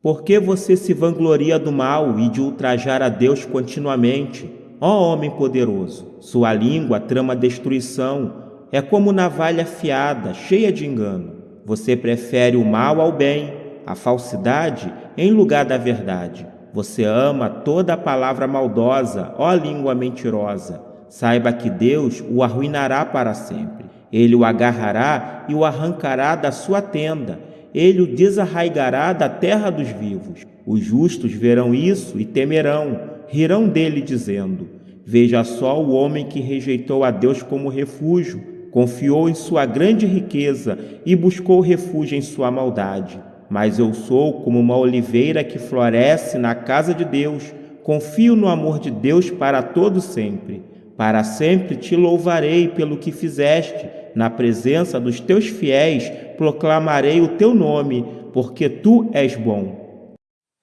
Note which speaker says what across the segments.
Speaker 1: Por que você se vangloria do mal e de ultrajar a Deus continuamente? Ó homem poderoso, sua língua trama destruição, é como navalha afiada, cheia de engano. Você prefere o mal ao bem, a falsidade em lugar da verdade. Você ama toda a palavra maldosa, ó língua mentirosa. Saiba que Deus o arruinará para sempre. Ele o agarrará e o arrancará da sua tenda. Ele o desarraigará da terra dos vivos. Os justos verão isso e temerão, rirão dele, dizendo: Veja só o homem que rejeitou a Deus como refúgio, confiou em sua grande riqueza e buscou refúgio em sua maldade. Mas eu sou como uma oliveira que floresce na casa de Deus, confio no amor de Deus para todo sempre. Para sempre te louvarei pelo que fizeste, na presença dos teus fiéis proclamarei o teu nome, porque tu és bom.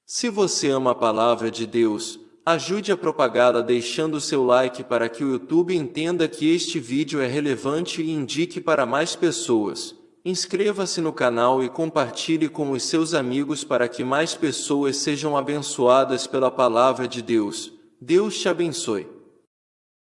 Speaker 2: Se você ama a palavra de Deus, ajude a propagá-la deixando seu like para que o YouTube entenda que este vídeo é relevante e indique para mais pessoas. Inscreva-se no canal e compartilhe com os seus amigos para que mais pessoas sejam abençoadas pela palavra de Deus. Deus te abençoe.